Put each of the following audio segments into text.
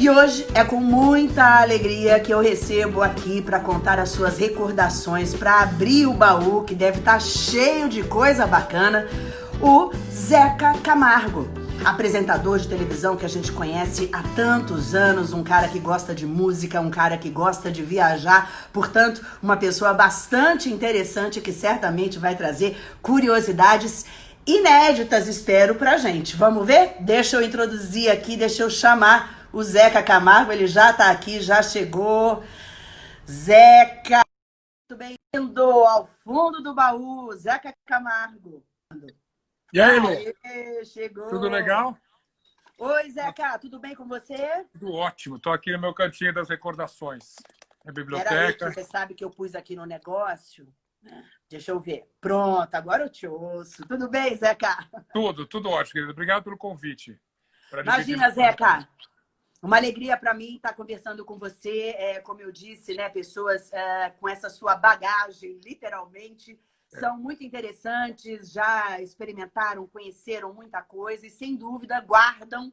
E hoje é com muita alegria que eu recebo aqui para contar as suas recordações, para abrir o baú que deve estar tá cheio de coisa bacana, o Zeca Camargo. Apresentador de televisão que a gente conhece há tantos anos, um cara que gosta de música, um cara que gosta de viajar, portanto, uma pessoa bastante interessante que certamente vai trazer curiosidades inéditas, espero, pra gente. Vamos ver? Deixa eu introduzir aqui, deixa eu chamar o Zeca Camargo, ele já está aqui, já chegou. Zeca, muito bem-vindo ao fundo do baú, Zeca Camargo. E aí, Lu? chegou. Tudo legal? Oi, Zeca, tudo bem com você? Tudo ótimo, estou aqui no meu cantinho das recordações. Na biblioteca. Aí, você sabe que eu pus aqui no negócio? Deixa eu ver. Pronto, agora eu te ouço. Tudo bem, Zeca? Tudo, tudo ótimo, querido. Obrigado pelo convite. Imagina, Zeca, uma alegria para mim estar conversando com você, é, como eu disse, né, pessoas é, com essa sua bagagem, literalmente, são muito interessantes, já experimentaram, conheceram muita coisa e, sem dúvida, guardam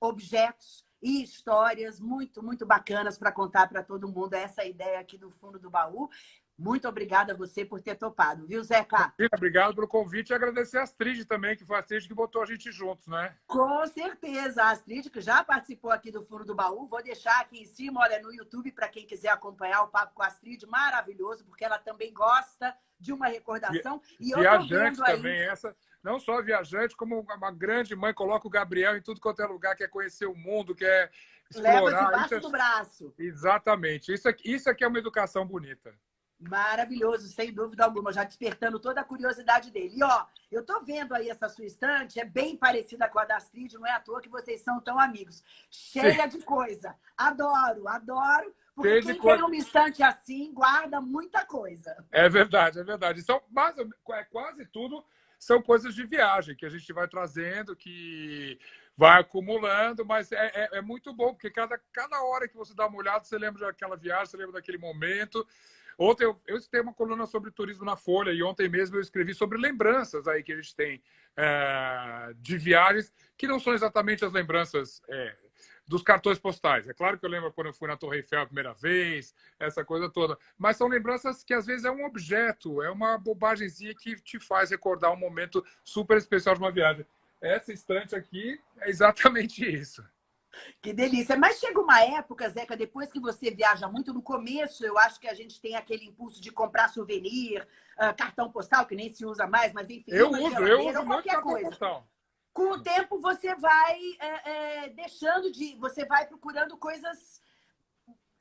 objetos e histórias muito, muito bacanas para contar para todo mundo. Essa é a ideia aqui do fundo do baú. Muito obrigada a você por ter topado, viu, Zeca? Obrigado pelo convite e agradecer a Astrid também, que foi a Astrid que botou a gente juntos, né? Com certeza. A Astrid, que já participou aqui do Fundo do Baú, vou deixar aqui em cima, olha, no YouTube, para quem quiser acompanhar o papo com a Astrid, maravilhoso, porque ela também gosta de uma recordação. E, e viajante também, aí... essa não só viajante, como uma grande mãe, coloca o Gabriel em tudo quanto é lugar, quer conhecer o mundo, quer explorar. Leva debaixo é... do braço. Exatamente. Isso aqui, isso aqui é uma educação bonita. Maravilhoso, sem dúvida alguma, já despertando toda a curiosidade dele. E, ó, eu tô vendo aí essa sua estante, é bem parecida com a da Astrid, não é à toa que vocês são tão amigos. Cheia Sim. de coisa. Adoro, adoro, porque Cheia quem tem uma estante assim, guarda muita coisa. É verdade, é verdade. São, mas, é quase tudo são coisas de viagem que a gente vai trazendo, que vai acumulando, mas é, é, é, muito bom, porque cada, cada hora que você dá uma olhada, você lembra daquela viagem, você lembra daquele momento. Ontem eu, tenho uma coluna sobre turismo na Folha e ontem mesmo eu escrevi sobre lembranças aí que a gente tem é, de viagens que não são exatamente as lembranças é, dos cartões postais. É claro que eu lembro quando eu fui na Torre Eiffel a primeira vez, essa coisa toda. Mas são lembranças que às vezes é um objeto, é uma bobagemzinha que te faz recordar um momento super especial de uma viagem. Essa estante aqui é exatamente isso. Que delícia. Mas chega uma época, Zeca, depois que você viaja muito, no começo eu acho que a gente tem aquele impulso de comprar souvenir, uh, cartão postal, que nem se usa mais, mas enfim. Eu uso, eu uso muito cartão coisa. postal. Com o tempo você vai é, é, deixando de... Você vai procurando coisas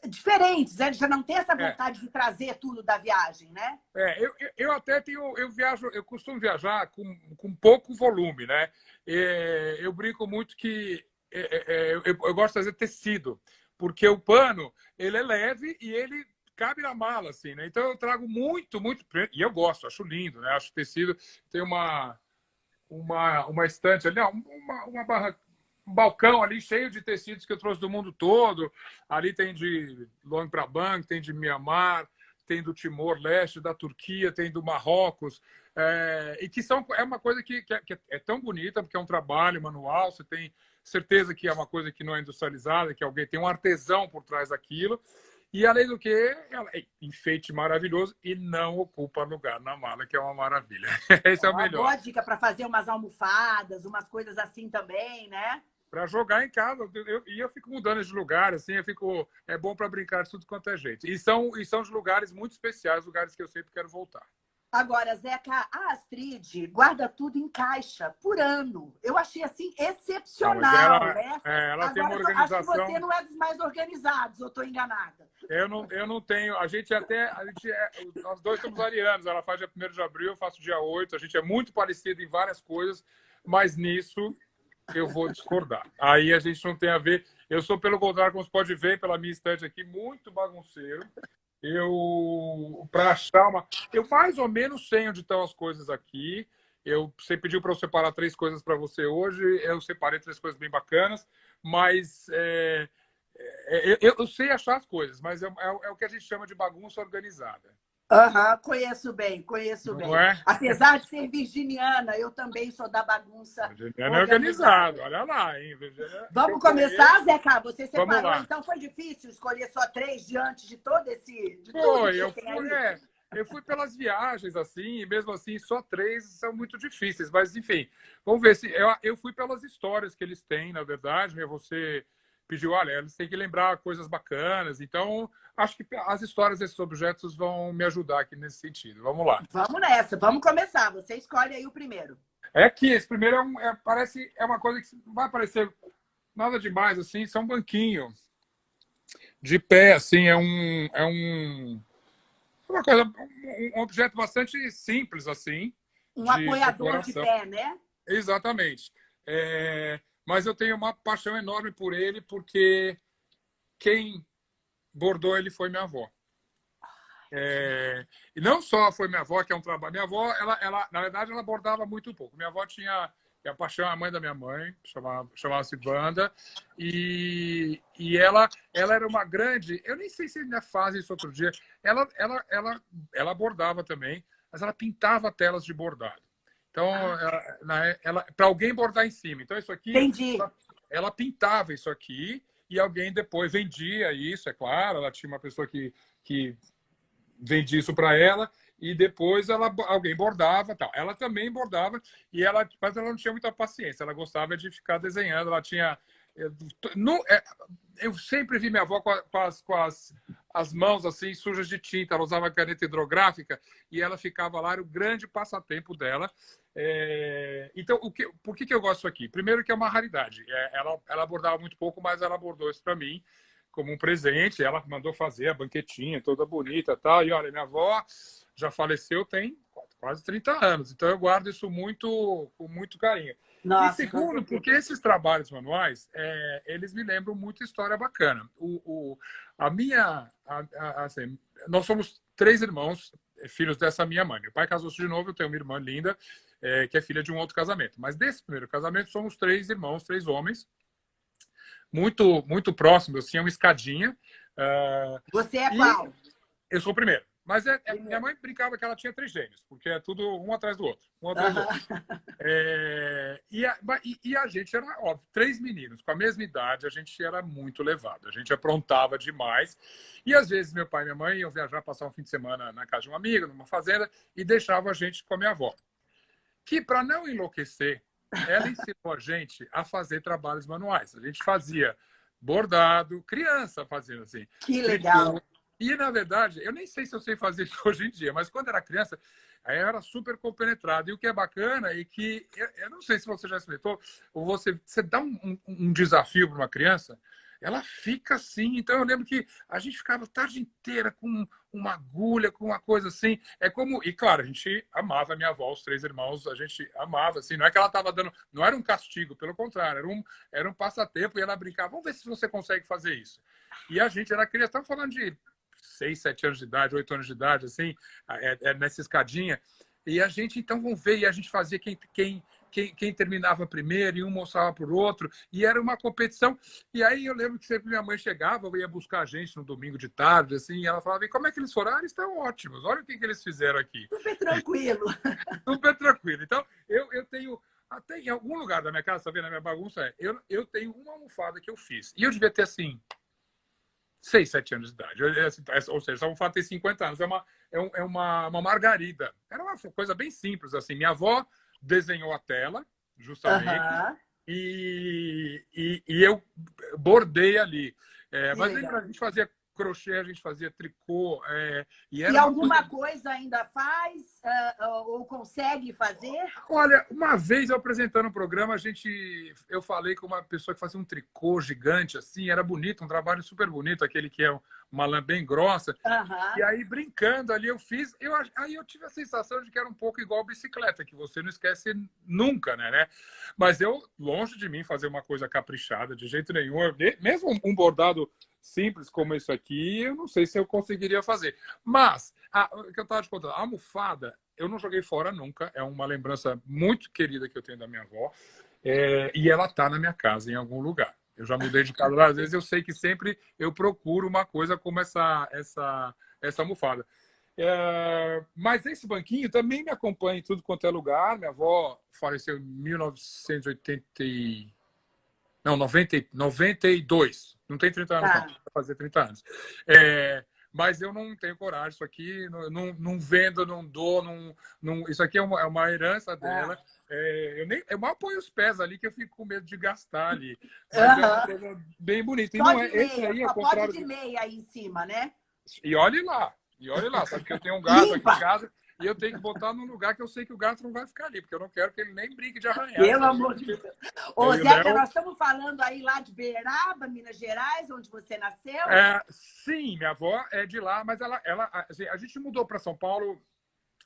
diferentes, né? Já não tem essa é. vontade é. de trazer tudo da viagem, né? É, eu, eu até tenho... Eu viajo... Eu costumo viajar com, com pouco volume, né? É, eu brinco muito que é, é, é, eu, eu, gosto de fazer tecido, porque o pano ele é leve e ele cabe na mala, assim, né? Então eu trago muito, muito e eu gosto, acho lindo, né? Acho tecido tem uma uma uma estante ali, uma, uma barra, um balcão ali cheio de tecidos que eu trouxe do mundo todo. Ali tem de Luang Prabang, tem de Mianmar, tem do Timor-Leste, da Turquia, tem do Marrocos, é, e que são, é uma coisa que, que, é, que, é tão bonita, porque é um trabalho manual, você tem certeza que é uma coisa que não é industrializada, que alguém tem um artesão por trás daquilo. E, além do que, ela é enfeite maravilhoso e não ocupa lugar na mala, que é uma maravilha. Esse é o melhor. Boa dica para fazer umas almofadas, umas coisas assim também, né? Para jogar em casa. E eu, eu, fico mudando de lugar, assim, eu fico... É bom para brincar de tudo quanto é jeito. E são, e são de lugares muito especiais, lugares que eu sempre quero voltar. Agora, Zeca, a Astrid guarda tudo em caixa por ano. Eu achei assim excepcional, ela, né? É, ela Agora, tem uma organização. Acho que você não é dos mais organizados, ou estou enganada? Eu não, eu não tenho. A gente até. A gente é, nós dois somos arianos. Ela faz dia 1 de abril, eu faço dia 8. A gente é muito parecido em várias coisas, mas nisso eu vou discordar. Aí a gente não tem a ver. Eu sou, pelo contrário, como você pode ver pela minha estante aqui, muito bagunceiro eu para achar uma eu mais ou menos sei onde estão as coisas aqui. Eu você pediu para eu separar três coisas para você hoje. Eu separei três coisas bem bacanas mas é, é, eu, eu, sei achar as coisas mas é, é, é, o que a gente chama de bagunça organizada Aham, uhum, conheço bem, conheço bem. É? Apesar de ser virginiana, eu também sou da bagunça. Virginiana é organizado, olha lá, hein? Virginiana... Vamos começar, Zeca? Você separou, então foi difícil escolher só três diante de todo esse. De foi, eu fui, é, eu fui pelas viagens, assim, e mesmo assim, só três são muito difíceis. Mas, enfim, vamos ver se. Eu, eu fui pelas histórias que eles têm, na verdade, né? Você pediu, olha, eles têm que lembrar coisas bacanas. Então, acho que as histórias desses objetos vão me ajudar aqui nesse sentido. Vamos lá. Vamos nessa, vamos começar. Você escolhe aí o primeiro. É que esse primeiro é, um, é parece é uma coisa que não vai parecer nada demais assim, isso é um banquinho de pé, assim, é um é um é uma coisa um, um objeto bastante simples assim. Um de apoiador decoração. de pé, né? Exatamente. É, mas eu tenho uma paixão enorme por ele, porque quem bordou ele foi minha avó. É, e não só foi minha avó, que é um trabalho. Minha avó, ela, ela, na verdade, ela bordava muito pouco. Minha avó tinha a paixão, a mãe da minha mãe, chamava, chamava-se Wanda, e, e ela, ela era uma grande. Eu nem sei se ainda faz isso outro dia. Ela, ela, ela, ela bordava também, mas ela pintava telas de bordado. Então, ah. para alguém bordar em cima. Então, isso aqui. Entendi. Ela, ela, pintava isso aqui e alguém depois vendia isso, é claro. Ela tinha uma pessoa que, que vendia isso para ela e depois ela, alguém bordava tal. Ela também bordava, e ela, mas ela não tinha muita paciência. Ela gostava de ficar desenhando. Ela tinha. No, é, eu sempre vi minha avó com, as, com as, as mãos assim sujas de tinta. Ela usava caneta hidrográfica e ela ficava lá, era o grande passatempo dela. É... Então, o que, por que, que eu gosto aqui? Primeiro que é uma raridade. É, ela, ela abordava muito pouco, mas ela abordou isso para mim como um presente. Ela mandou fazer a banquetinha toda bonita tal. E olha, minha avó já faleceu tem quase 30 anos. Então, eu guardo isso muito com muito carinho. Nossa, e segundo, porque esses trabalhos manuais, é, eles me lembram muito história bacana. O, o a minha, a, a, assim, nós somos três irmãos, filhos dessa minha mãe. Meu pai casou-se de novo, eu tenho uma irmã linda, é, que é filha de um outro casamento. Mas desse primeiro casamento, somos três irmãos, três homens, muito muito próximos, assim, é uma escadinha. Uh, Você é qual? Eu sou o primeiro. Mas é, é, minha mãe brincava que ela tinha três gêmeos, porque é tudo um atrás do outro. Um atrás do outro. É, e, a, e, e, a gente era, óbvio, três meninos com a mesma idade, a gente era muito levado, a gente aprontava demais. E às vezes meu pai e minha mãe iam viajar, passar um fim de semana na casa de um amigo, numa fazenda, e deixavam a gente com a minha avó. Que, para não enlouquecer, ela ensinou a gente a fazer trabalhos manuais. A gente fazia bordado, criança fazendo assim. Que legal! E, na verdade, eu nem sei se eu sei fazer isso hoje em dia, mas quando era criança, aí eu era super compenetrado. E o que é bacana é que, eu, eu não sei se você já experimentou, ou você, você dá um, um, um desafio para uma criança, ela fica assim. Então eu lembro que a gente ficava a tarde inteira com uma agulha, com uma coisa assim. É como. E claro, a gente amava a minha avó, os três irmãos, a gente amava, assim. Não é que ela estava dando. Não era um castigo, pelo contrário, era um, era um passatempo e ela brincava. Vamos ver se você consegue fazer isso. E a gente era criança, estamos falando de seis, sete anos de idade, oito anos de idade, assim, é, é nessa escadinha. E a gente, então, vamos ver, e a gente fazia quem, quem, quem, quem terminava primeiro, e um mostrava para o outro, e era uma competição. E aí eu lembro que sempre minha mãe chegava, ia buscar a gente no domingo de tarde, assim, e ela falava, e como é que eles foram? Ah, eles estão ótimos, olha o que, que eles fizeram aqui. Super tranquilo. Super tranquilo. Então, eu, eu tenho até em algum lugar da minha casa, tá vendo a minha bagunça? É, eu, eu tenho uma almofada que eu fiz. E eu devia ter, assim, 6, 7 anos de idade. Assim, ou seja, essa almofada tem 50 anos. É uma, é, é uma, uma margarida. Era uma coisa bem simples, assim. Minha avó desenhou a tela, justamente, uhum. e, e, e, eu bordei ali. É, mas a gente fazia crochê, a gente fazia tricô. É, e, e alguma coisa... coisa... ainda faz uh, ou consegue fazer? Olha, uma vez eu apresentando um programa, a gente, eu falei com uma pessoa que fazia um tricô gigante, assim, era bonito, um trabalho super bonito, aquele que é uma lã bem grossa. Uhum. E aí, brincando ali, eu fiz. Eu, aí eu tive a sensação de que era um pouco igual bicicleta, que você não esquece nunca, né? né? Mas eu, longe de mim, fazer uma coisa caprichada, de jeito nenhum. mesmo um bordado simples como isso aqui, eu não sei se eu conseguiria fazer. Mas, a, o que eu estava te contando, a almofada, eu não joguei fora nunca. É uma lembrança muito querida que eu tenho da minha avó. É, e ela está na minha casa, em algum lugar. Eu já mudei de casa várias vezes, eu sei que sempre eu procuro uma coisa como essa, essa, essa almofada. É, mas esse banquinho também me acompanha em tudo quanto é lugar. Minha avó faleceu em 1980 não, 90, 92. Não tem 30 anos, tá. não. Vai fazer 30 anos. É, mas eu não tenho coragem. Isso aqui não, não vendo, não dou. Não, não, isso aqui é uma, é uma herança dela. É. eu, nem, eu mal ponho os pés ali, que eu fico com medo de gastar ali. Mas uhum. é uma coisa bem bonita. E não é, meia, esse aí é o contrário. Pode de meia aí em cima, né? E olhe lá. E olhe lá, sabe que eu tenho um gato Limpa. aqui em casa e eu tenho que botar num lugar que eu sei que o gato não vai ficar ali, porque eu não quero que ele nem brinque de arranhar. Pelo amor de Deus. Ô, Zeca, nós estamos falando aí lá de Beiraba, Minas Gerais, onde você nasceu? É, sim, minha avó é de lá, mas ela, ela assim, a gente mudou para São Paulo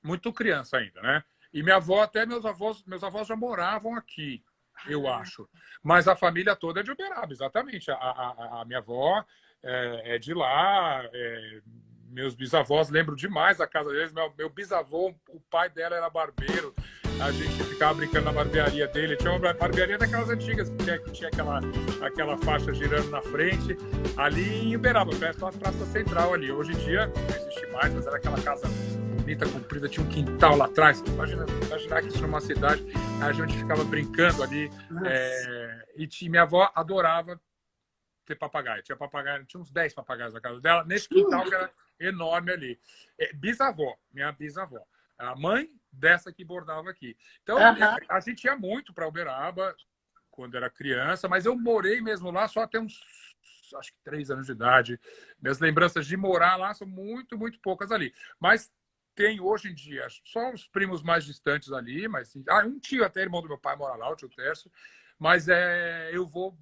muito criança ainda, né? E minha avó, até meus avós, meus avós já moravam aqui, eu ah. acho. Mas a família toda é de Uberaba, exatamente. A, a, a minha avó é, é de lá, é, meus bisavós, lembro demais da casa deles. Meu, meu bisavô, o pai dela era barbeiro. A gente ficava brincando na barbearia dele. Tinha uma barbearia daquelas antigas, que tinha, que tinha aquela, aquela faixa girando na frente, ali em Uberaba, perto da Praça Central ali. Hoje em dia não existe mais, mas era aquela casa bonita, comprida, tinha um quintal lá atrás. Imagina, imaginar que isso numa cidade, a gente ficava brincando ali. É, e tinha, minha avó adorava ter papagaio. Tinha papagaio, tinha uns 10 papagaios na casa dela, nesse quintal que era enorme ali. É, bisavó, minha bisavó. A mãe dessa que bordava aqui. Então, uhum. a gente ia muito para Uberaba quando era criança, mas eu morei mesmo lá só até uns, acho que três anos de idade. Minhas lembranças de morar lá são muito, muito poucas ali. Mas tem hoje em dia só os primos mais distantes ali, mas ah, um tio até irmão do meu pai mora lá, o tio Tércio, mas é, eu vou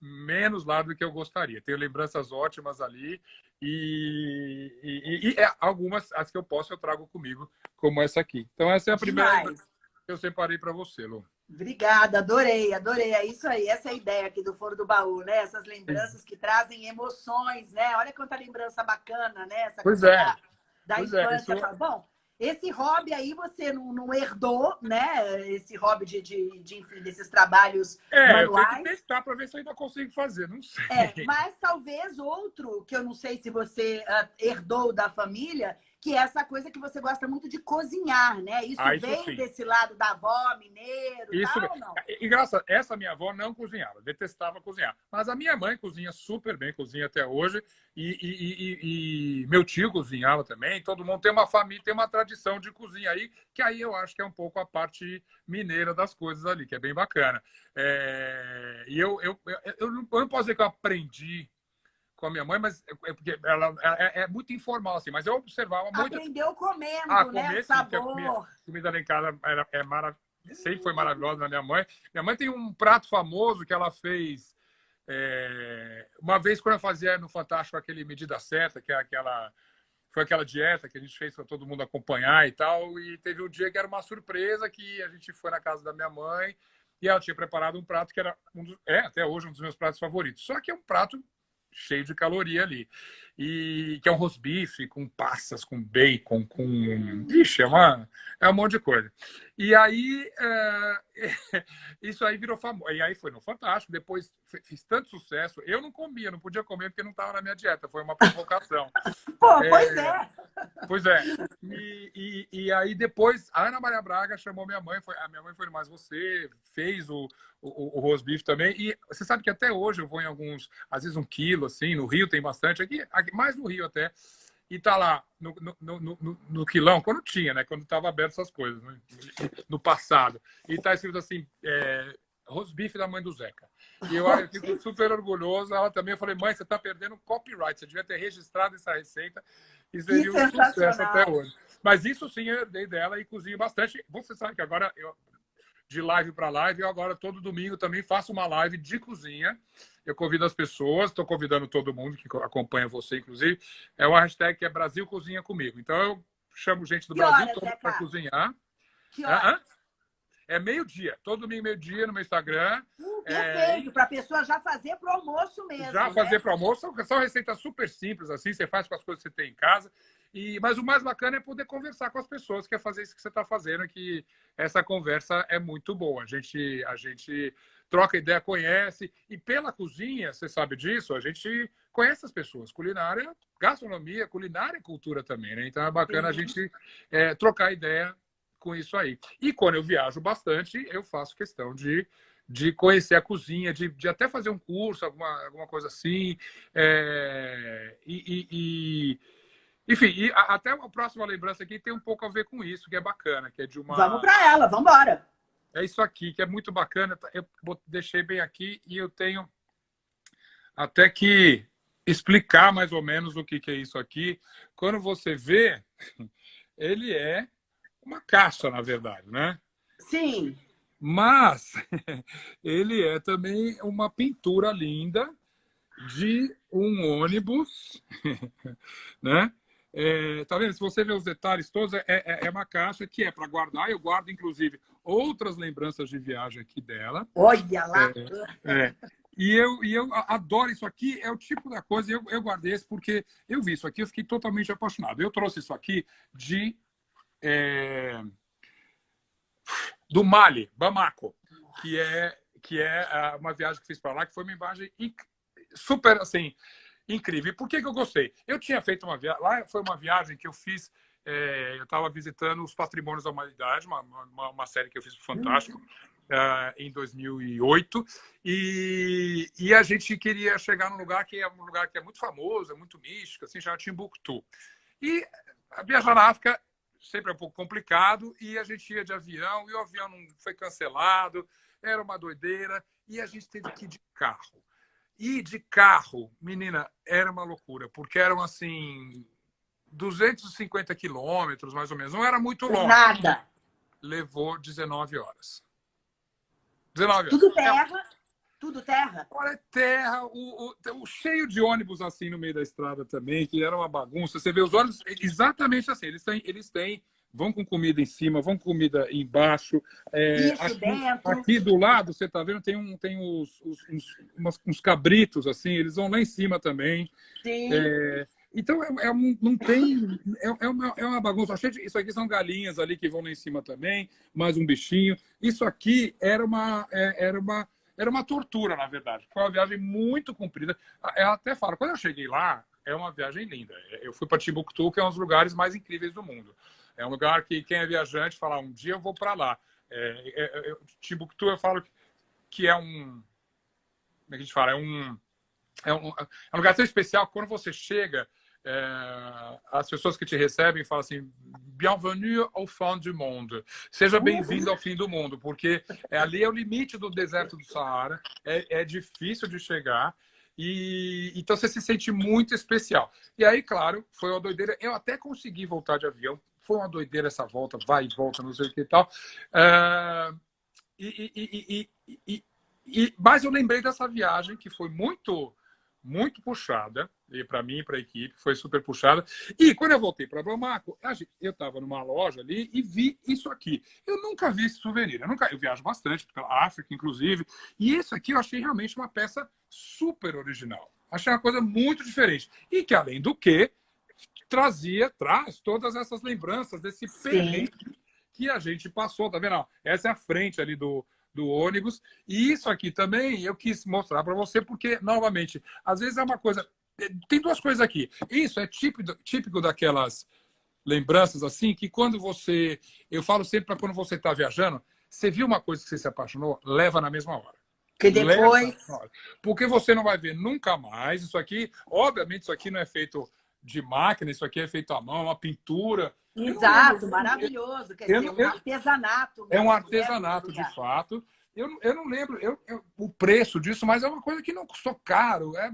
menos lá do que eu gostaria. Tenho lembranças ótimas ali e, e, e, é, algumas, as que eu posso, eu trago comigo, como essa aqui. Então, essa é a primeira Demais. que eu separei para você, Lu. Obrigada, adorei, adorei. É isso aí, essa é a ideia aqui do Foro do Baú, né? Essas lembranças que trazem emoções, né? Olha quanta lembrança bacana, né? Essa pois é. Da, da pois é, infância. É, isso... Bom, esse hobby aí você não, não herdou, né? Esse hobby de, de, de enfim, desses trabalhos é, manuais. Eu tenho que testar para ver se eu ainda consigo fazer, não sei. É, mas talvez outro, que eu não sei se você uh, herdou da família, que é essa coisa que você gosta muito de cozinhar, né? Isso, ah, isso vem sim. desse lado da avó, mineiro, isso tal, não? Engraçado, essa minha avó não cozinhava, detestava cozinhar. Mas a minha mãe cozinha super bem, cozinha até hoje. E, e, e, e, meu tio cozinhava também. Todo mundo tem uma família, tem uma tradição de cozinha aí, que aí eu acho que é um pouco a parte mineira das coisas ali, que é bem bacana. É... E eu, eu, eu, eu, não, eu não posso dizer que eu aprendi com a minha mãe, mas é, é porque ela, é, é, muito informal, assim, mas eu observava muito. Aprendeu comendo, ah, né? Comer, sim, sabor. Comida, comida lá em casa era, é marav... sempre foi maravilhosa na minha mãe. Minha mãe tem um prato famoso que ela fez é... uma vez quando eu fazia no Fantástico aquele Medida Certa, que é aquela. Foi aquela dieta que a gente fez para todo mundo acompanhar e tal. E teve um dia que era uma surpresa que a gente foi na casa da minha mãe e ela tinha preparado um prato que era um dos, é até hoje um dos meus pratos favoritos. Só que é um prato cheio de caloria ali. E que é um rosbife com passas, com bacon, com. Ixi, é, uma, é um monte de coisa. E aí, é... isso aí virou famoso. E aí foi no Fantástico. Depois fiz tanto sucesso. Eu não comia, não podia comer porque não estava na minha dieta. Foi uma provocação. Pô, é... pois é. Pois é. E, e, e, aí depois, a Ana Maria Braga chamou minha mãe. Foi, a minha mãe foi mais você, fez o, o, o rosbife também. E você sabe que até hoje eu vou em alguns, às vezes um quilo, assim. No Rio tem bastante. Aqui, aqui mais no Rio até. E tá lá no, no, no, no quilão, quando tinha, né? Quando estava aberto essas coisas, né? no passado. E tá escrito assim, é, rosbife da mãe do Zeca. E eu, eu fico super orgulhoso. Ela também, eu falei, mãe, você está perdendo copyright. Você devia ter registrado essa receita e seria um sucesso até hoje. Mas isso sim eu herdei dela e cozinho bastante. Você sabe que agora eu, de live para live. Eu agora, todo domingo, também faço uma live de cozinha. Eu convido as pessoas, estou convidando todo mundo que acompanha você, inclusive. É uma hashtag que é Brasil Cozinha Comigo. Então, eu chamo gente do que Brasil todo para cozinhar. Que hora? É meio-dia. Todo domingo, meio-dia, no meu Instagram. Uh, Perfeito, é, para a pessoa já fazer para o almoço mesmo. Já né? fazer para o almoço, são receitas super simples, assim, você faz com as coisas que você tem em casa. E, mas o mais bacana é poder conversar com as pessoas, que é fazer isso que você está fazendo, que essa conversa é muito boa. A gente, a gente troca ideia, conhece. E pela cozinha, você sabe disso, a gente conhece as pessoas. Culinária, gastronomia, culinária e cultura também, né? Então é bacana a gente é, trocar ideia com isso aí. E quando eu viajo bastante, eu faço questão de de conhecer a cozinha, de, de até fazer um curso, alguma, alguma coisa assim. É, e, e, e, enfim, e a, até a próxima lembrança aqui tem um pouco a ver com isso, que é bacana, que é de uma... Vamos para ela, vamos embora. É isso aqui, que é muito bacana. Eu deixei bem aqui e eu tenho até que explicar mais ou menos o que, que é isso aqui. Quando você vê, ele é uma caixa, na verdade, né? Sim. Mas ele é também uma pintura linda de um ônibus, né? É, tá vendo? Se você ver os detalhes todos, é, é, é uma caixa que é para guardar. Eu guardo, inclusive, outras lembranças de viagem aqui dela. Olha lá! É, é. E eu, e eu adoro isso aqui, é o tipo da coisa, eu, eu guardei esse porque eu vi isso aqui, eu fiquei totalmente apaixonado. Eu trouxe isso aqui de... Do Mali, Bamako, que é, que é ah, uma viagem que fiz para lá, que foi uma viagem super, assim, incrível. E por que, que eu gostei? Eu tinha feito uma viagem, lá foi uma viagem que eu fiz, é, eu estava visitando os Patrimônios da Humanidade, uma, uma, uma série que eu fiz Fantástico, uh, em 2008, e, e a gente queria chegar num lugar que é um lugar que é muito famoso, é muito místico, assim, chama Timbuktu. E viajar na África sempre é um pouco complicado, e a gente ia de avião, e o avião não foi cancelado, era uma doideira, e a gente teve que ir de carro. E de carro, menina, era uma loucura, porque eram assim 250 quilômetros, mais ou menos. Não era muito longe. Nada. Levou 19 horas. 19 Tudo terra? Tudo terra? Olha, é terra, o, o, o, cheio de ônibus assim no meio da estrada também, que era uma bagunça. Você vê os ônibus exatamente assim, eles têm, eles têm vão com comida em cima, vão com comida embaixo. É, Isso aqui, dentro. aqui do lado, você está vendo, tem, um, tem os, os uns, uns, cabritos, assim, eles vão lá em cima também. Sim. É, então, é, é, um, não tem... É, é, uma, é uma bagunça. Isso aqui são galinhas ali que vão lá em cima também, mais um bichinho. Isso aqui era uma... É, era uma era uma tortura, na verdade. Foi uma viagem muito comprida. Eu até falo, quando eu cheguei lá, é uma viagem linda. Eu fui para Timbuktu, que é um dos lugares mais incríveis do mundo. É um lugar que quem é viajante fala, um dia eu vou para lá. É, é, é, Timbuktu, eu falo que é um... Como é que a gente fala? É um, é um, é um lugar tão especial quando você chega, é, as pessoas que te recebem falam assim, bienvenue au fond du monde, seja bem-vindo ao fim do mundo, porque é, ali é o limite do deserto do Saara, é, é difícil de chegar, e então você se sente muito especial. E aí, claro, foi uma doideira. Eu até consegui voltar de avião. Foi uma doideira essa volta, vai e volta, não sei o que e tal. Uh, e, e, e, e, mas eu lembrei dessa viagem que foi muito muito puxada, e para mim e para a equipe, foi super puxada. E quando eu voltei para Bamako, eu estava numa loja ali e vi isso aqui. Eu nunca vi esse souvenir, eu, nunca, eu viajo bastante pela África, inclusive, e esse aqui eu achei realmente uma peça super original. Achei uma coisa muito diferente. E que, além do que, trazia, traz todas essas lembranças desse perrengue que a gente passou, tá vendo? Essa é a frente ali do, do ônibus. E isso aqui também eu quis mostrar para você, porque, novamente, às vezes é uma coisa... Tem duas coisas aqui. Isso é típico, típico daquelas lembranças assim, que quando você... Eu falo sempre para quando você está viajando, você viu uma coisa que você se apaixonou, leva na mesma hora. Que depois... Porque você não vai ver nunca mais. Isso aqui, obviamente, isso aqui não é feito de máquina, isso aqui é feito à mão, uma pintura. Exato, maravilhoso. Quer eu, dizer, eu, um artesanato. É um artesanato, de fato. Eu, eu não lembro eu, eu, o preço disso, mas é uma coisa que não custou caro. É,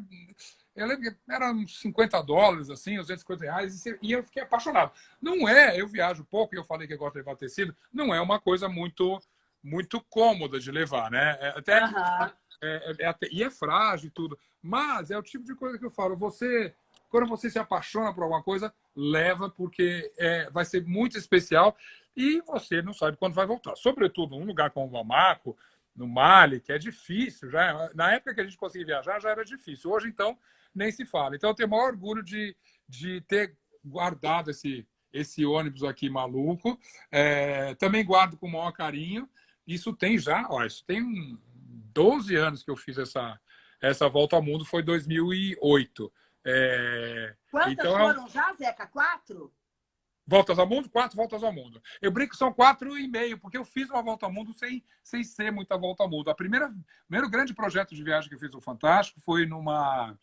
eu lembro que era uns 50 dólares, assim, 250 reais, e eu fiquei apaixonado. Não é, eu viajo pouco, e eu falei que eu gosto de levar tecido, não é uma coisa muito muito cômoda de levar, né? É, até, uhum. é, é, até, e é frágil e tudo. Mas é o tipo de coisa que eu falo, você quando você se apaixona por alguma coisa, leva, porque é, vai ser muito especial e você não sabe quando vai voltar. Sobretudo num lugar como o Bamako, no Mali, que é difícil. Já, na época que a gente conseguia viajar, já era difícil. Hoje, então, nem se fala. Então, eu tenho o maior orgulho de, de ter guardado esse, esse ônibus aqui maluco. É, também guardo com o maior carinho. Isso tem já, ó, isso tem 12 anos que eu fiz essa, essa volta ao mundo, foi 2008. É, Quantas então, é foram já, Zeca? Quatro? Voltas ao mundo? Quatro voltas ao mundo. Eu brinco que são quatro e meio, porque eu fiz uma volta ao mundo sem, sem ser muita volta ao mundo. A primeira, o primeiro grande projeto de viagem que eu fiz no Fantástico foi numa.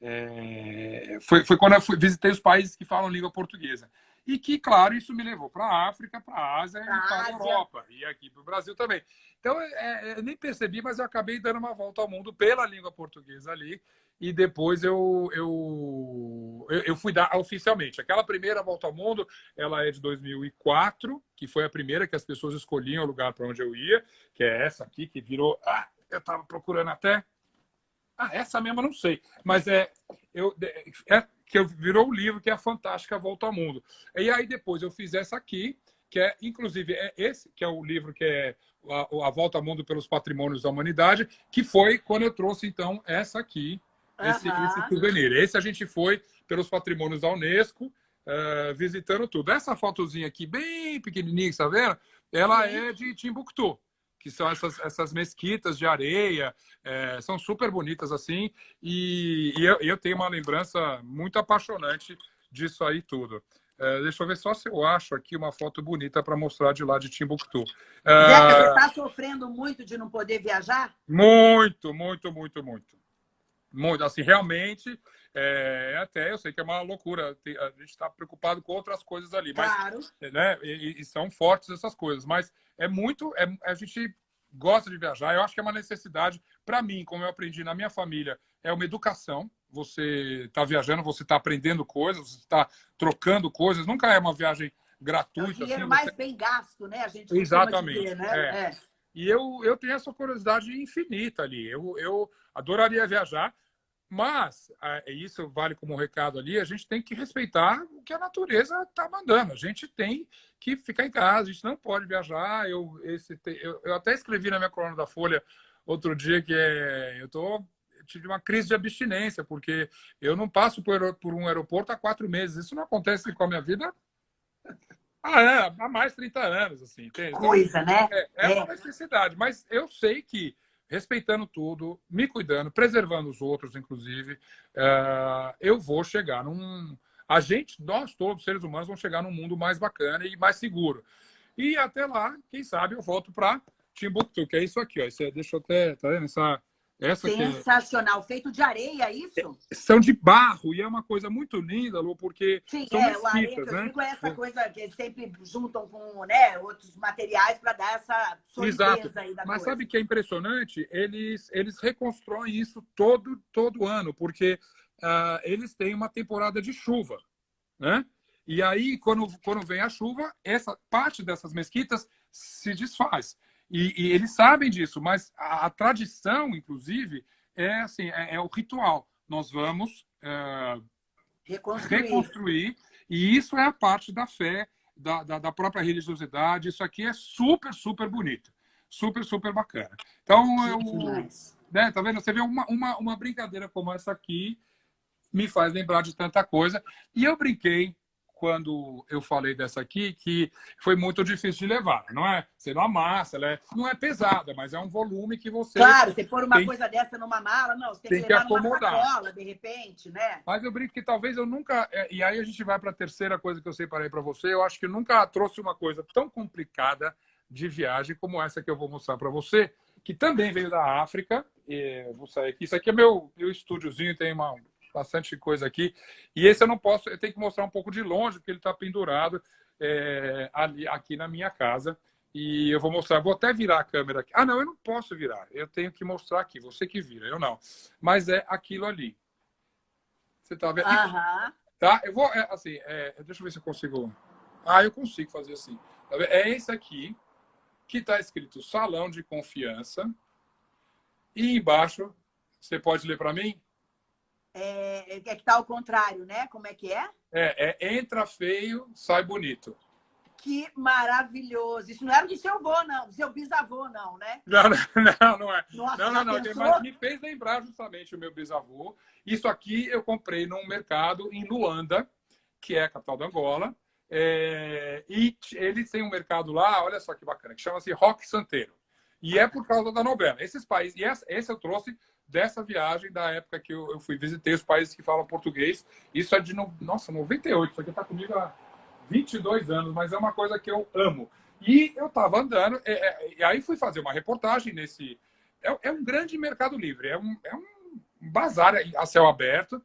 É, foi, foi quando eu fui, visitei os países que falam língua portuguesa. E que, claro, isso me levou para a África, para a Ásia e para a Europa. E aqui para o Brasil também. Então, é, é, eu nem percebi, mas eu acabei dando uma volta ao mundo pela língua portuguesa ali e depois eu, eu, eu fui dar oficialmente. Aquela primeira volta ao mundo, ela é de 2004, que foi a primeira que as pessoas escolhiam o lugar para onde eu ia, que é essa aqui, que virou... Ah, eu estava procurando até... Ah, essa mesmo eu não sei, mas é, eu, é que virou o livro, que é a Fantástica Volta ao Mundo. E aí depois eu fiz essa aqui, que é, inclusive, é esse, que é o livro que é a, a Volta ao Mundo pelos Patrimônios da Humanidade, que foi quando eu trouxe, então, essa aqui, esse, uhum. esse souvenir. Esse a gente foi pelos patrimônios da Unesco, uh, visitando tudo. Essa fotozinha aqui, bem pequenininha, está vendo? Ela é de Timbuktu, que são essas, essas mesquitas de areia, é, são super bonitas assim, e, e eu, eu, tenho uma lembrança muito apaixonante disso aí tudo. É, deixa eu ver só se eu acho aqui uma foto bonita para mostrar de lá de Timbuktu. É, Zeca, você está sofrendo muito de não poder viajar? Muito, muito, muito, muito. Muito, assim, realmente, é, até eu sei que é uma loucura, a gente está preocupado com outras coisas ali, mas, claro. né, e, e, são fortes essas coisas, mas é muito, é, a gente gosta de viajar, eu acho que é uma necessidade, para mim, como eu aprendi na minha família, é uma educação, você está viajando, você está aprendendo coisas, você está trocando coisas, nunca é uma viagem gratuita. É o dinheiro assim, mais você... bem gasto, né? A gente Exatamente. Dizer, né? É. É. E eu, eu tenho essa curiosidade infinita ali. Eu, eu adoraria viajar, mas é, isso vale como recado ali, a gente tem que respeitar o que a natureza está mandando. A gente tem que ficar em casa, a gente não pode viajar. Eu, esse, eu, eu até escrevi na minha coluna da Folha outro dia que é, eu tô, tive uma crise de abstinência, porque eu não passo por, por um aeroporto há quatro meses. Isso não acontece com a minha vida ah, é, há mais de 30 anos, assim. Entende? Coisa, né? É, é, uma é. necessidade, mas eu sei que respeitando tudo, me cuidando, preservando os outros, inclusive, uh, eu vou chegar num... A gente, nós todos, seres humanos, vamos chegar num mundo mais bacana e mais seguro. E até lá, quem sabe, eu volto para Timbuktu, que é isso aqui, ó. Isso é, deixa eu até... Tá vendo? Essa, essa é Sensacional. É... Feito de areia, é isso? São de barro, e é uma coisa muito linda, Lu, porque Sim, são é, o areia que eu né? digo é essa coisa que eles sempre juntam com né, outros materiais para dar essa solidez aí da Mas coisa. sabe que é impressionante? Eles, eles reconstroem isso todo, todo ano, porque uh, eles têm uma temporada de chuva, né? E aí, quando, quando vem a chuva, essa parte dessas mesquitas se desfaz. E, e eles sabem disso, mas a, a, tradição, inclusive, é assim, é, é o ritual. Nós vamos é, reconstruir. reconstruir. e isso é a parte da fé, da, da, da, própria religiosidade. Isso aqui é super, super bonito. Super, super bacana. Então, eu, né, tá vendo? Você vê uma, uma, uma brincadeira como essa aqui, me faz lembrar de tanta coisa. E eu brinquei quando eu falei dessa aqui, que foi muito difícil de levar, não é? Você não amassa, ela é, não é pesada, mas é um volume que você... Claro, você pôr uma tem, coisa dessa numa mala, não, você tem, tem que levar que acomodar. numa sacola, de repente, né? Mas eu brinco que talvez eu nunca... É, e aí a gente vai para a terceira coisa que eu separei para você, eu acho que eu nunca trouxe uma coisa tão complicada de viagem como essa que eu vou mostrar para você, que também veio da África, e vou sair aqui, isso aqui é meu, meu estúdiozinho, tem uma bastante coisa aqui. E esse eu não posso, eu tenho que mostrar um pouco de longe, porque ele está pendurado é, ali, aqui na minha casa. E eu vou mostrar, vou até virar a câmera aqui. Ah, não, eu não posso virar. Eu tenho que mostrar aqui. Você que vira, eu não. Mas é aquilo ali. Você está vendo? Aham. Tá? Eu vou, é, assim, é, deixa eu ver se eu consigo. Ah, eu consigo fazer assim. Tá é esse aqui, que está escrito salão de confiança. E embaixo, você pode ler para mim? É, é que está ao contrário, né? Como é que é? É, é entra feio, sai bonito. Que maravilhoso. Isso não era do seu avô, não, do seu bisavô, não, né? Não, não, não é. Nossa, não, não, não. Mas me fez lembrar justamente o meu bisavô. Isso aqui eu comprei num mercado em Luanda, que é a capital da Angola. É, e eles têm um mercado lá, olha só que bacana, que chama-se Rock Santeiro. E é por causa da novela. Esses países, e esse eu trouxe dessa viagem da época que eu, eu fui visitei os países que falam português. Isso é de, no, nossa, 98. Isso aqui está comigo há 22 anos, mas é uma coisa que eu amo. E eu estava andando, é, é, e aí fui fazer uma reportagem nesse. É, é um grande mercado livre, é um, é um bazar a céu aberto,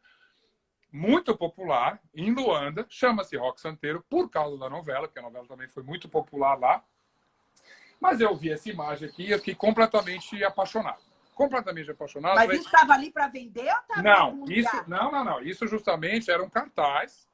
muito popular, em Luanda, chama-se Rock Santeiro, por causa da novela, porque a novela também foi muito popular lá. Mas eu vi essa imagem aqui e eu fiquei completamente apaixonado. Completamente apaixonado. Mas isso estava ali para vender ou estava não, isso, não, não, não. Isso justamente era um cartaz.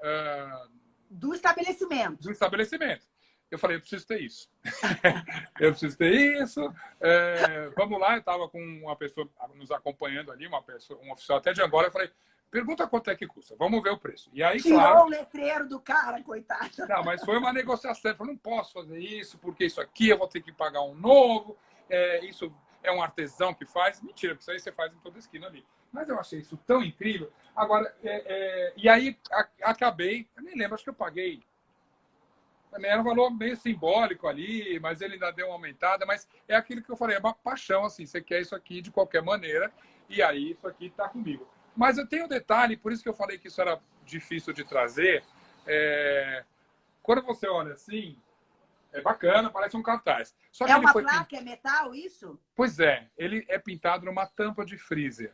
Uh, do estabelecimento. Do estabelecimento. Eu falei, eu preciso ter isso. eu preciso ter isso. É, vamos lá, eu estava com uma pessoa nos acompanhando ali, uma pessoa, um oficial até de Angola. Eu falei, pergunta quanto é que custa, vamos ver o preço. E aí, Tirou claro, o letreiro do cara, coitado. Não, mas foi uma negociação. Eu falei, não posso fazer isso, porque isso aqui eu vou ter que pagar um novo. É, isso é um artesão que faz. Mentira, porque isso aí você faz em toda esquina ali. Mas eu achei isso tão incrível. Agora, é, é, e aí a, acabei, eu nem lembro, acho que eu paguei também era um valor meio simbólico ali, mas ele ainda deu uma aumentada. Mas é aquilo que eu falei, é uma paixão, assim. Você quer isso aqui de qualquer maneira, e aí isso aqui está comigo. Mas eu tenho um detalhe, por isso que eu falei que isso era difícil de trazer. É... Quando você olha assim, é bacana, parece um cartaz. Só é uma placa, é metal isso? Pois é, ele é pintado numa tampa de freezer.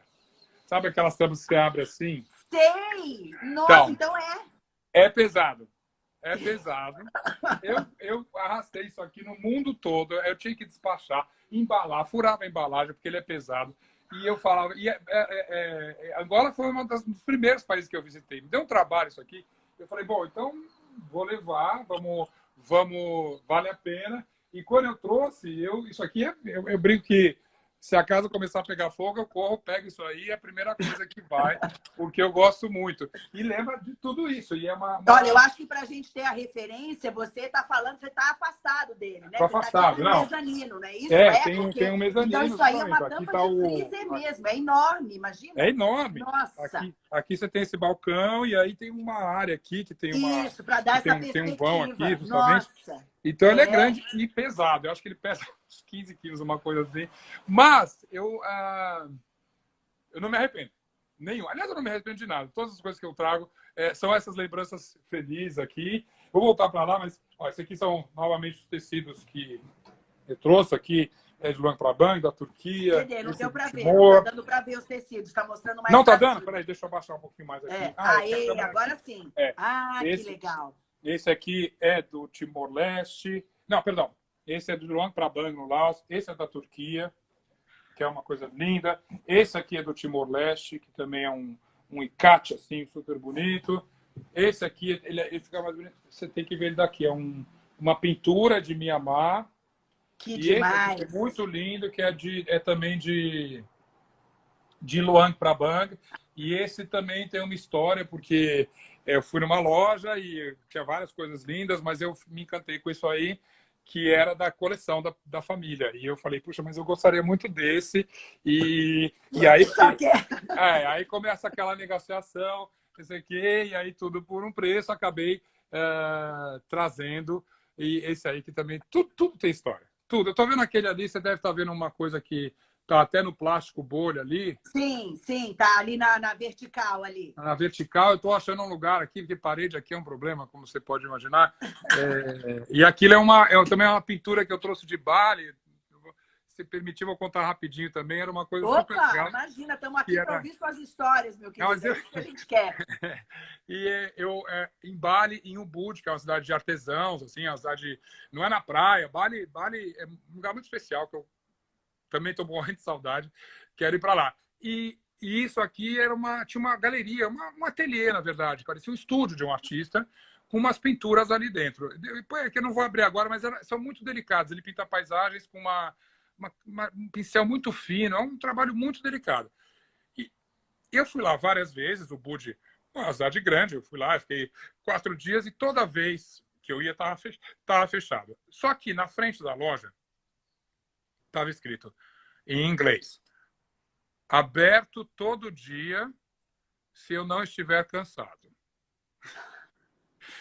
Sabe aquelas tampas que você abre assim? Sei! Nossa, então, então é. É pesado é pesado. Eu, eu arrastei isso aqui no mundo todo. Eu tinha que despachar, embalar, furava a embalagem, porque ele é pesado. E eu falava. E é, é, é, é Angola foi um dos primeiros países que eu visitei. Me deu um trabalho isso aqui. Eu falei, bom, então vou levar, vamos, vamos, vale a pena. E quando eu trouxe, eu, isso aqui é, eu, eu brinco que se a casa começar a pegar fogo, eu corro, pego isso aí, é a primeira coisa que vai, porque eu gosto muito. E lembra de tudo isso. E é uma, uma... Olha, eu acho que para a gente ter a referência, você está falando, você está afastado dele, né? Tá afastado, tá não. mezanino, né? Isso é, é tem, porque... tem um mezanino. Então isso aí é uma tampa tá de freezer o... mesmo, é enorme, imagina. É enorme. Nossa. Aqui, aqui você tem esse balcão e aí tem uma área aqui que tem uma... Isso, para dar essa tem, perspectiva. Tem um vão aqui, justamente. Nossa. Então ele é, é grande e pesado. Eu acho que ele pesa uns 15 quilos, uma coisa assim. Mas eu, uh, eu não me arrependo. Nenhum. Aliás, eu não me arrependo de nada. Todas as coisas que eu trago é, são essas lembranças felizes aqui. Vou voltar para lá, mas ó, esses aqui são novamente os tecidos que eu trouxe aqui. É de Luang Prabang, da Turquia. Entendeu? Não deu para ver. Não tá dando para ver os tecidos. Está mostrando mais. Não tá dando? Peraí, deixa eu abaixar um pouquinho mais aqui. É. Ah, Aê, agora sim. É. Ah, esse, que legal. Esse aqui é do Timor-Leste. Não, perdão. Esse é do Luang Prabang, no Laos. Esse é da Turquia, que é uma coisa linda. Esse aqui é do Timor-Leste, que também é um, um icate, assim, super bonito. Esse aqui, ele, ele fica mais bonito. Você tem que ver ele daqui. É um, uma pintura de Mianmar. Que e demais! Esse é muito lindo, que é, de, é também de, de Luang Prabang. E esse também tem uma história, porque eu fui numa loja e tinha várias coisas lindas, mas eu me encantei com isso aí, que era da coleção da, da família. E eu falei, puxa, mas eu gostaria muito desse. E, e aí, é, aí começa aquela negociação, não sei o quê, e aí tudo por um preço, acabei uh, trazendo. E esse aí que também, tudo, tudo tem história. Tudo. Eu estou vendo aquele ali, você deve estar tá vendo uma coisa que Tá até no plástico bolha ali. Sim, sim, tá ali na, na vertical ali. Na vertical, eu estou achando um lugar aqui, porque parede aqui é um problema, como você pode imaginar. É, e aquilo é uma, é também é uma pintura que eu trouxe de Bali. Se permitir, vou contar rapidinho também. Era uma coisa Opa, legal. imagina, estamos aqui era... para ouvir suas histórias, meu querido. Não, eu... é isso que a gente quer. e eu, é, em Bali, em Ubud, que é uma cidade de artesãos, assim, uma cidade... Não é na praia. Bali, Bali é um lugar muito especial, que eu também estou morrendo de saudade, quero ir para lá. E, e, isso aqui era uma, tinha uma galeria, uma, um ateliê, na verdade, parecia um estúdio de um artista, com umas pinturas ali dentro. É que eu não vou abrir agora, mas era, são muito delicados. Ele pinta paisagens com uma, uma, uma, um pincel muito fino, é um trabalho muito delicado. E eu fui lá várias vezes, o Budi, uma cidade grande, eu fui lá, fiquei quatro dias e toda vez que eu ia estava fech... fechado. Só que na frente da loja estava escrito em inglês: aberto todo dia se eu não estiver cansado.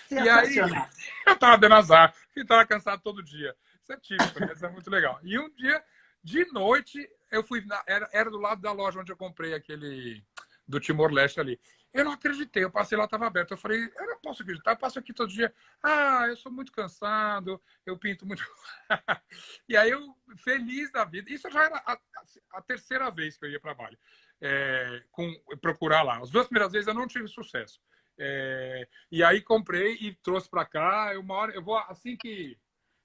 E aí, eu estava dando azar, e estava cansado todo dia. Isso é típico, né? isso é muito legal. E um dia, de noite, eu fui, na, era, era do lado da loja onde eu comprei aquele do Timor-Leste ali. Eu não acreditei, eu passei lá, estava aberto. Eu falei, eu não posso acreditar, eu passo aqui todo dia. Ah, eu sou muito cansado, eu pinto muito. e aí eu, feliz da vida. Isso já era a, a terceira vez que eu ia para Bali, é, com, procurar lá. As duas primeiras vezes eu não tive sucesso. É, e aí comprei e trouxe para cá. Uma hora, eu vou, assim que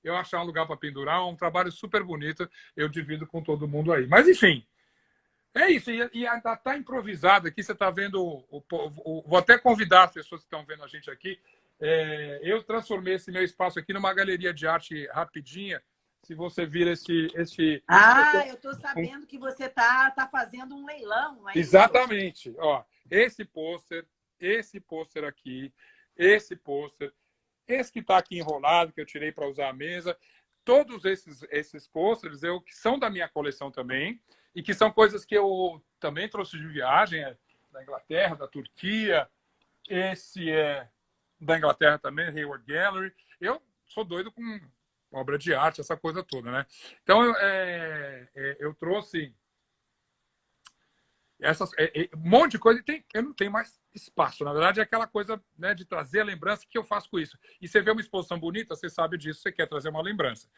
eu achar um lugar para pendurar, um trabalho super bonito, eu divido com todo mundo aí. Mas, enfim, é isso, e, e ainda está improvisado aqui. Você está vendo. O, o, o, vou até convidar as pessoas que estão vendo a gente aqui. É, eu transformei esse meu espaço aqui numa galeria de arte rapidinha. Se você vir esse. esse ah, eu estou sabendo que você está tá fazendo um leilão. É Exatamente. Ó, esse pôster, esse pôster aqui, esse pôster, esse que está aqui enrolado, que eu tirei para usar a mesa. Todos esses, esses pôsteres eu, que são da minha coleção também e que são coisas que eu também trouxe de viagem, é da Inglaterra, da Turquia. Esse é da Inglaterra também, Hayward Gallery. Eu sou doido com obra de arte, essa coisa toda, né? Então, eu, é, é, eu trouxe essas, é, é, um monte de coisa e tem, eu não tenho mais espaço. Na verdade, é aquela coisa né, de trazer a lembrança que eu faço com isso. E você vê uma exposição bonita, você sabe disso, você quer trazer uma lembrança.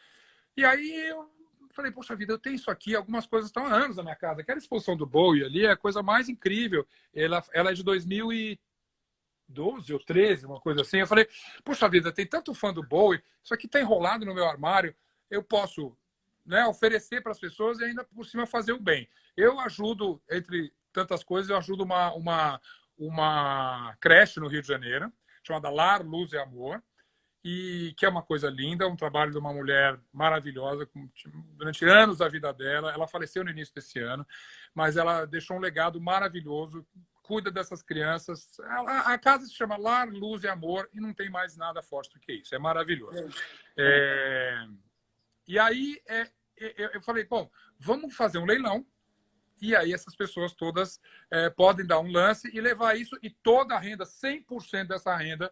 E aí eu falei, poxa vida, eu tenho isso aqui, algumas coisas estão há anos na minha casa. Aquela exposição do Bowie ali é a coisa mais incrível. Ela, ela é de 2012 ou 13, uma coisa assim. Eu falei, poxa vida, tem tanto fã do Bowie, isso aqui está enrolado no meu armário, eu posso né, oferecer para as pessoas e ainda por cima fazer o bem. Eu ajudo, entre tantas coisas, eu ajudo uma, uma, uma creche no Rio de Janeiro, chamada Lar, Luz e Amor, e que é uma coisa linda, um trabalho de uma mulher maravilhosa, durante anos da vida dela. Ela faleceu no início desse ano, mas ela deixou um legado maravilhoso, cuida dessas crianças. A, a casa se chama Lar, Luz e Amor e não tem mais nada forte do que isso. É maravilhoso. É... E aí é, é, eu falei, bom, vamos fazer um leilão e aí essas pessoas todas é, podem dar um lance e levar isso e toda a renda, 100% dessa renda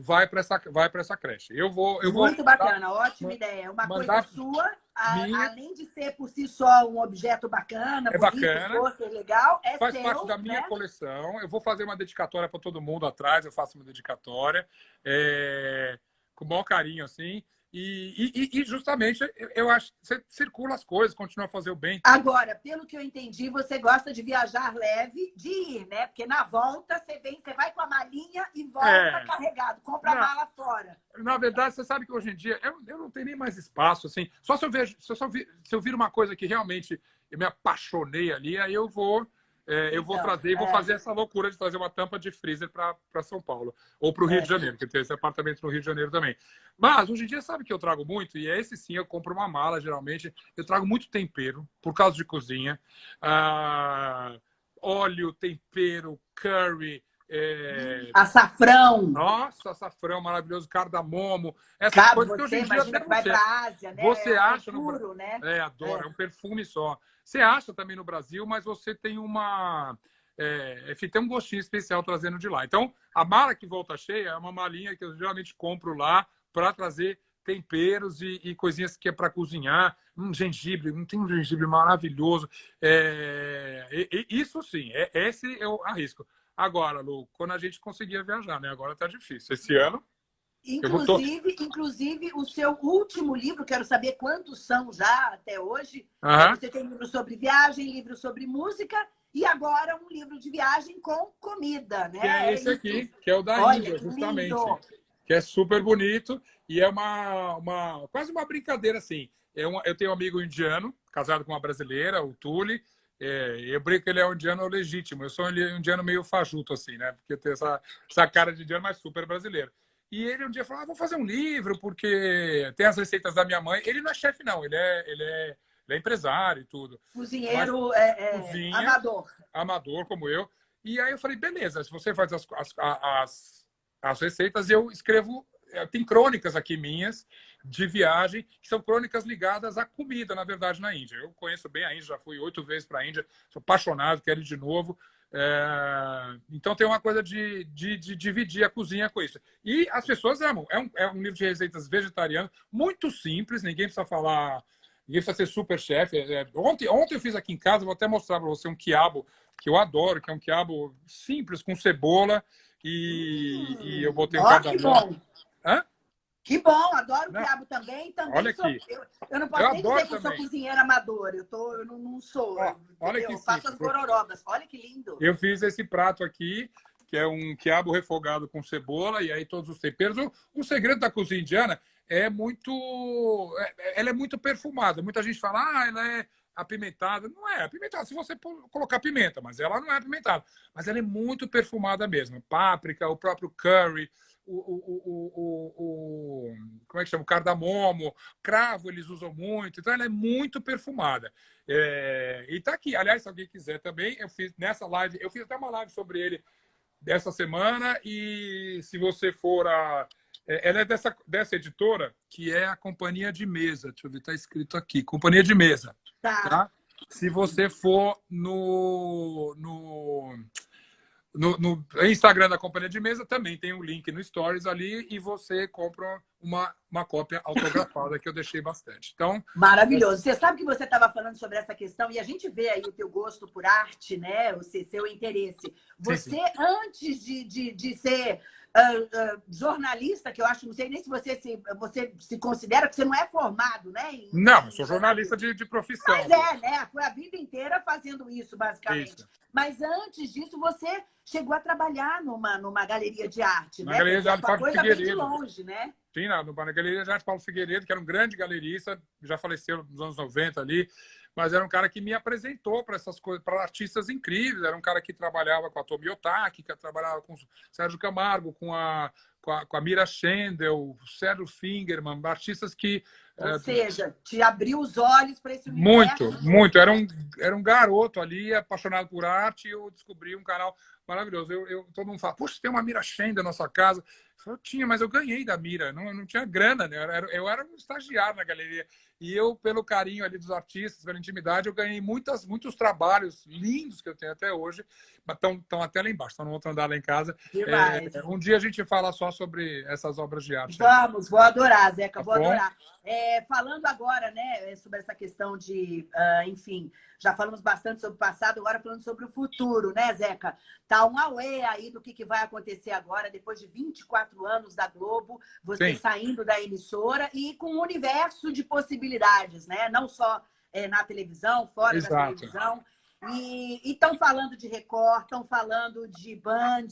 vai para essa, vai essa creche. Eu vou, eu Muito vou, bacana, ótima ideia. Uma coisa sua, a, além de ser por si só um objeto bacana, é bacana, ser legal, é faz seu, parte da minha né? coleção. Eu vou fazer uma dedicatória para todo mundo atrás, eu faço uma dedicatória é, com o maior carinho, assim. E, e, e, justamente eu acho que você circula as coisas, continua a fazer o bem. Agora, pelo que eu entendi, você gosta de viajar leve, de ir, né? Porque na volta você vem, você vai com a malinha e volta é. carregado, compra não, a mala fora. Na verdade, você sabe que hoje em dia eu, eu não tenho nem mais espaço, assim. Só se eu vejo, se eu, se eu vir uma coisa que realmente eu me apaixonei ali, aí eu vou é, eu vou então, trazer e vou é. fazer essa loucura de trazer uma tampa de freezer para São Paulo. Ou para o Rio é. de Janeiro, que tem esse apartamento no Rio de Janeiro também. Mas, hoje em dia, sabe que eu trago muito? E é esse sim, eu compro uma mala, geralmente. Eu trago muito tempero, por causa de cozinha. Ah, óleo, tempero, curry, é... Açafrão. Nossa, açafrão maravilhoso, cardamomo. Essas coisas que hoje em dia até vai a Ásia, né? Você é acha no... né? É, adoro, é um perfume só. Você acha também no Brasil, mas você tem uma. É, tem um gostinho especial trazendo de lá. Então, a mala que volta cheia é uma malinha que eu geralmente compro lá para trazer temperos e, e, coisinhas que é para cozinhar. Um gengibre, não tem um gengibre maravilhoso. É, e, e, isso sim, é, esse eu arrisco. Agora, Lu, quando a gente conseguia viajar, né? Agora tá difícil. Esse ano Inclusive, inclusive, o seu último livro, quero saber quantos são já até hoje. Uhum. Você tem livro sobre viagem, livro sobre música e agora um livro de viagem com comida, né? Que é esse aqui, que é o da Olha, Índia, justamente. Lindo. Que é super bonito e é uma, uma quase uma brincadeira, assim. É uma, eu tenho um amigo indiano, casado com uma brasileira, o Tuli. É, eu brinco que ele é um indiano legítimo. Eu sou um indiano meio fajuto, assim, né? Porque tem essa, essa cara de indiano, mas super brasileiro. E ele um dia falou: ah, vou fazer um livro, porque tem as receitas da minha mãe. Ele não é chefe, não, ele é, ele é, ele é empresário e tudo. Cozinheiro Mas, é, é, cozinha, amador. Amador, como eu. E aí eu falei: beleza, se você faz as, as, as, as receitas, eu escrevo é, tem crônicas aqui minhas de viagem, que são crônicas ligadas à comida, na verdade, na Índia. Eu conheço bem a Índia, já fui oito vezes para a Índia, sou apaixonado, quero ir de novo. É... Então tem uma coisa de, de, de, dividir a cozinha com isso. E as pessoas amam. É um, é um livro de receitas vegetarianas, muito simples, ninguém precisa falar, ninguém precisa ser super chefe. É, ontem, ontem eu fiz aqui em casa, vou até mostrar para você um quiabo que eu adoro, que é um quiabo simples, com cebola e, hum, e eu botei um cardamom. Hã? Que bom, adoro não. quiabo também. também olha sou, aqui. Eu, eu não posso eu nem dizer que eu sou cozinheira amadora. Eu, tô, eu não, não sou. Ó, olha que eu faço as gororobas. Olha que lindo. Eu fiz esse prato aqui, que é um quiabo refogado com cebola e aí todos os temperos. O, o segredo da cozinha indiana é muito... É, ela é muito perfumada. Muita gente fala, ah, ela é apimentada. Não é apimentada se você colocar pimenta, mas ela não é apimentada. Mas ela é muito perfumada mesmo. Páprica, o próprio curry o, o, o, o, como é que chama? O cardamomo, cravo eles usam muito, então ela é muito perfumada. É, e tá aqui, aliás, se alguém quiser também, eu fiz nessa live, eu fiz até uma live sobre ele dessa semana, e se você for a. É, ela é dessa, dessa editora, que é a Companhia de Mesa. Deixa eu ver, tá escrito aqui, Companhia de Mesa. Tá. tá? Se você for no, no no, no, Instagram da Companhia de Mesa também tem um link no Stories ali e você compra uma, uma cópia autografada que eu deixei bastante. Então, Maravilhoso. Você sabe que você estava falando sobre essa questão e a gente vê aí o teu gosto por arte, né? O seu interesse. Você, sim, sim. antes de, de, de ser uh, uh, jornalista, que eu acho, não sei nem se você se, você se considera, que você não é formado, né? Em, não, eu sou jornalista de, de profissão. Mas é, né? Foi a vida inteira fazendo isso, basicamente. Isso. Mas antes disso, você chegou a trabalhar numa, numa galeria de arte, na né? Galeria de Arte Paulo Figueiredo. de longe, né? Sim, na, na Galeria de Arte Paulo Figueiredo, que era um grande galerista, já faleceu nos anos 90 ali mas era um cara que me apresentou para essas coisas, para artistas incríveis. Era um cara que trabalhava com a Tomi Otaki, que trabalhava com o Sérgio Camargo, com a, com a, com a Mira Schendel, Sérgio Fingerman, artistas que... Ou é, seja, te abriu os olhos para esse universo. Muito, muito. Era um, era um garoto ali, apaixonado por arte, e eu descobri um canal maravilhoso. Eu, eu, todo mundo fala, puxa, tem uma Mira Schendel na nossa casa. Eu tinha, mas eu ganhei da Mira, não, não tinha grana, né? eu, era, eu era um estagiário na galeria. E eu, pelo carinho ali dos artistas, pela intimidade, eu ganhei muitas, muitos trabalhos lindos que eu tenho até hoje, estão até lá embaixo, estão no outro andar lá em casa. É, um dia a gente fala só sobre essas obras de arte. Vamos, vou adorar, Zeca, tá vou bom? adorar. É, falando agora, né, sobre essa questão de, uh, enfim, já falamos bastante sobre o passado, agora falando sobre o futuro, né, Zeca? Tá um away aí do que, que vai acontecer agora, depois de 24 anos da Globo, você Sim. saindo da emissora e com um universo de possibilidades, né? Não só é, na televisão, fora Exato. da televisão. E estão falando de Record, estão falando de Band,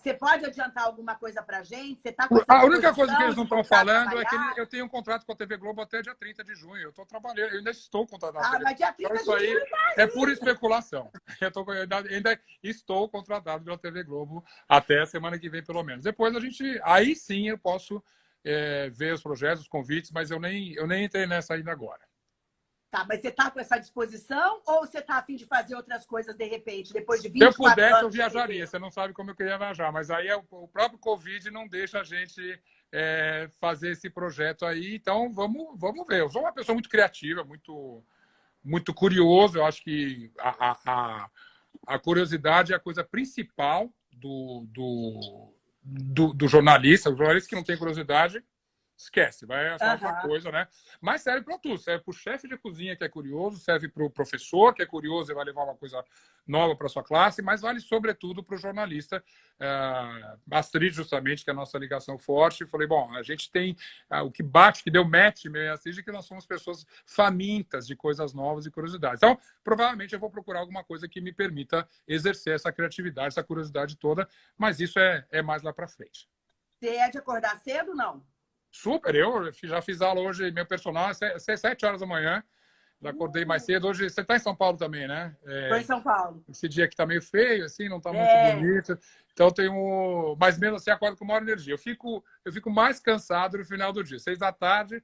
você pode adiantar alguma coisa para a gente? Você tá a única coisa que eles não estão falando é que eu tenho um contrato com a TV Globo até dia 30 de junho. Eu estou trabalhando, eu ainda estou contratado. Ah, mas dia 30 então, de junho tá é pura especulação. Eu, tô, eu ainda estou contratado pela TV Globo até a semana que vem, pelo menos. Depois a gente. Aí sim eu posso é, ver os projetos, os convites, mas eu nem, eu nem entrei nessa ainda agora. Tá, mas você está com essa disposição ou você está afim de fazer outras coisas de repente, depois de 24 anos? Se eu pudesse, eu viajaria. Você não sabe como eu queria viajar, mas aí é o próprio Covid não deixa a gente é, fazer esse projeto aí. Então, vamos, vamos ver. Eu sou uma pessoa muito criativa, muito, muito curioso. Eu acho que a, a, a curiosidade é a coisa principal do, do, do, do jornalista. O jornalista que não tem curiosidade esquece, vai achar uhum. outra coisa, né? Mas serve para tudo, serve para o chefe de cozinha que é curioso, serve para o professor que é curioso e vai levar uma coisa nova para sua classe, mas vale sobretudo para o jornalista. Uh, Astrid, justamente, que é a nossa ligação forte, falei, bom, a gente tem uh, o que bate, que deu match meu e Astrid, é que nós somos pessoas famintas de coisas novas e curiosidades. Então, provavelmente eu vou procurar alguma coisa que me permita exercer essa criatividade, essa curiosidade toda, mas isso é, é mais lá para frente. Você é de acordar cedo, não? Super, eu já fiz aula hoje, meu personal é sete horas da manhã. Já acordei mais cedo. Hoje você está em São Paulo também, né? Estou é, em São Paulo. Esse dia aqui está meio feio, assim, não está é. muito bonito. Então tenho. Mas mesmo assim, acordo com maior energia. Eu fico, eu fico mais cansado no final do dia. Seis da tarde,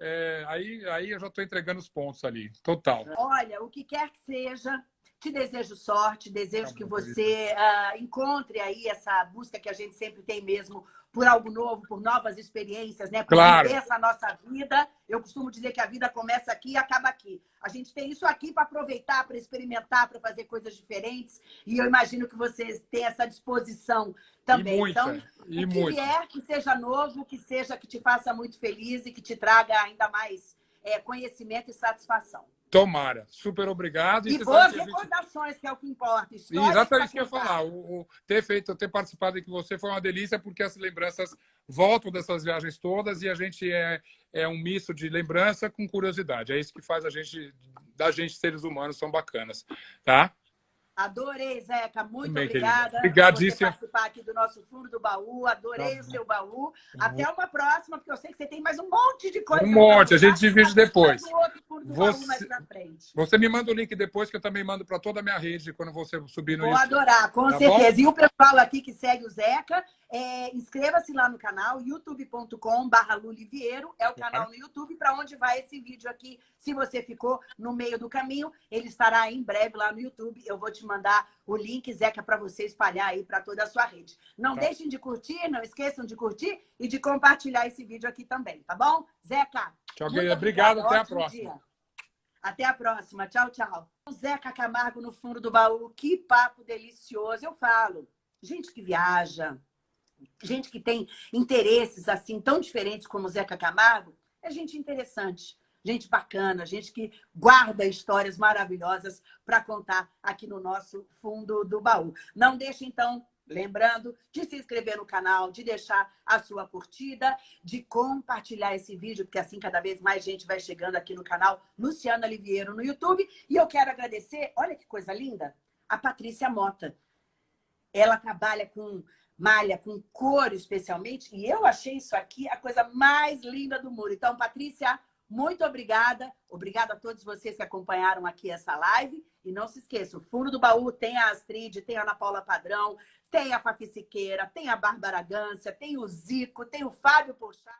é, aí, aí eu já estou entregando os pontos ali. Total. Olha, o que quer que seja, Te desejo sorte, desejo tá que você uh, encontre aí essa busca que a gente sempre tem mesmo por algo novo, por novas experiências, né? Por claro. viver essa nossa vida. Eu costumo dizer que a vida começa aqui e acaba aqui. A gente tem isso aqui para aproveitar, para experimentar, para fazer coisas diferentes. E eu imagino que vocês têm essa disposição também. E muita, então, e o que muita. vier, que seja novo, que seja que te faça muito feliz e que te traga ainda mais é, conhecimento e satisfação. Tomara. Super obrigado. E, e boas recordações, que é o que importa. Exatamente isso que eu ia falar. O, o, ter feito, ter participado com você foi uma delícia, porque as lembranças voltam dessas viagens todas e a gente é, é um misto de lembrança com curiosidade. É isso que faz a gente, da gente, seres humanos, são bacanas. Tá? Adorei, Zeca. Muito Também, obrigada Obrigadíssimo. por participar aqui do nosso fundo do baú. Adorei tá o seu baú. Até uma próxima, porque eu sei que você tem mais um monte de coisa. Um monte, a gente divide depois. Você, você me manda o link depois, que eu também mando para toda a minha rede quando você subir no Vou adorar, com tá certeza. Bom? E o pessoal aqui que segue o Zeca, é, Inscreva-se lá no canal, youtube.com.br Lulivieiro, é o canal no YouTube para onde vai esse vídeo aqui. Se você ficou no meio do caminho, ele estará em breve lá no YouTube. Eu vou te mandar o link, Zeca, para você espalhar aí para toda a sua rede. Não tá. deixem de curtir, não esqueçam de curtir e de compartilhar esse vídeo aqui também, tá bom? Zeca, tchau, obrigado, até a próxima. Dia. Até a próxima. Tchau, tchau. Zeca Camargo no fundo do baú. Que papo delicioso. Eu falo. Gente que viaja, gente que tem interesses assim tão diferentes como o Zeca Camargo, é gente interessante, gente bacana, gente que guarda histórias maravilhosas para contar aqui no nosso fundo do baú. Não deixe, então, lembrando de se inscrever no canal, de deixar a sua curtida, de compartilhar esse vídeo, porque assim cada vez mais gente vai chegando aqui no canal Luciana Liviero no YouTube. E eu quero agradecer, olha que coisa linda, a Patrícia Mota. Ela trabalha com malha com couro especialmente, e eu achei isso aqui a coisa mais linda do mundo. Então, Patrícia, muito obrigada. Obrigada a todos vocês que acompanharam aqui essa live. E não se esqueçam, o fundo do baú tem a Astrid, tem a Ana Paula Padrão, tem a Fafi Siqueira, tem a Bárbara Gância, tem o Zico, tem o Fábio Porchat.